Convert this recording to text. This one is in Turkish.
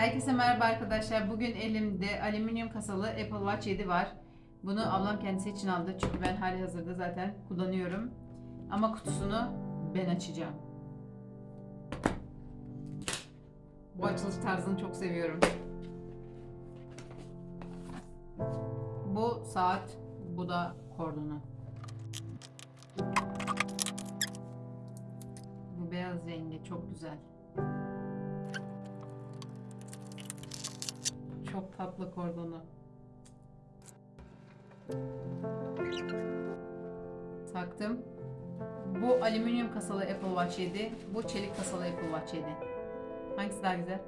Herkese merhaba arkadaşlar. Bugün elimde alüminyum kasalı Apple Watch 7 var. Bunu ablam kendisi için aldı çünkü ben hali hazırda zaten kullanıyorum. Ama kutusunu ben açacağım. Bu açılış tarzını çok seviyorum. Bu saat, bu da kordonu. Bu beyaz rengi çok güzel. Çok tatlı kordonu. Taktım. Bu alüminyum kasalı Apple Watch 7. Bu çelik kasalı Apple Watch 7. Hangisi daha güzel?